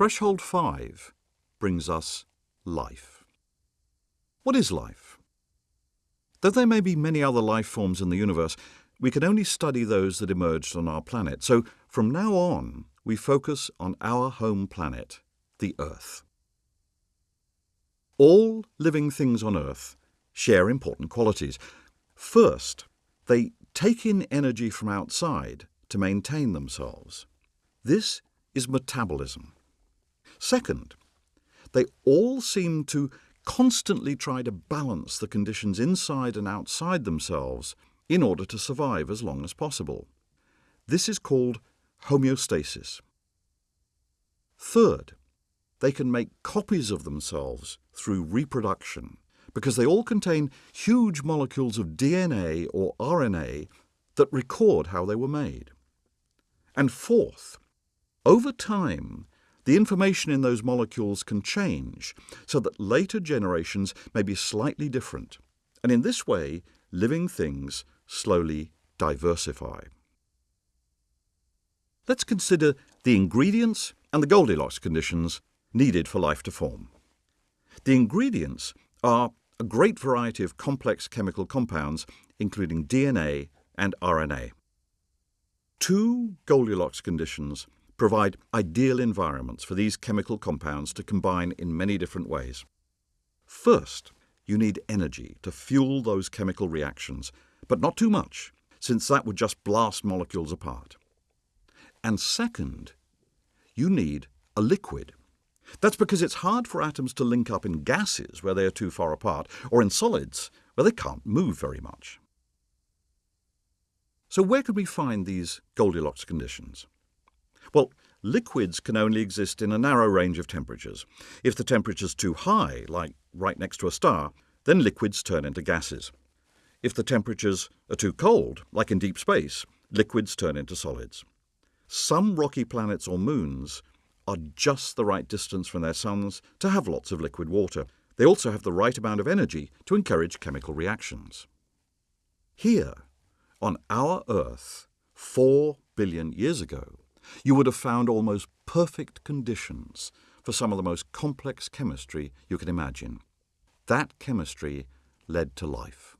Threshold 5 brings us life. What is life? Though there may be many other life forms in the universe, we can only study those that emerged on our planet. So from now on, we focus on our home planet, the Earth. All living things on Earth share important qualities. First, they take in energy from outside to maintain themselves. This is metabolism. Second, they all seem to constantly try to balance the conditions inside and outside themselves in order to survive as long as possible. This is called homeostasis. Third, they can make copies of themselves through reproduction because they all contain huge molecules of DNA or RNA that record how they were made. And fourth, over time, the information in those molecules can change so that later generations may be slightly different, and in this way, living things slowly diversify. Let's consider the ingredients and the Goldilocks conditions needed for life to form. The ingredients are a great variety of complex chemical compounds, including DNA and RNA. Two Goldilocks conditions provide ideal environments for these chemical compounds to combine in many different ways. First, you need energy to fuel those chemical reactions, but not too much, since that would just blast molecules apart. And second, you need a liquid. That's because it's hard for atoms to link up in gases where they are too far apart, or in solids where they can't move very much. So where could we find these Goldilocks conditions? Well, liquids can only exist in a narrow range of temperatures. If the temperature's too high, like right next to a star, then liquids turn into gases. If the temperatures are too cold, like in deep space, liquids turn into solids. Some rocky planets or moons are just the right distance from their suns to have lots of liquid water. They also have the right amount of energy to encourage chemical reactions. Here, on our Earth, four billion years ago, you would have found almost perfect conditions for some of the most complex chemistry you can imagine. That chemistry led to life.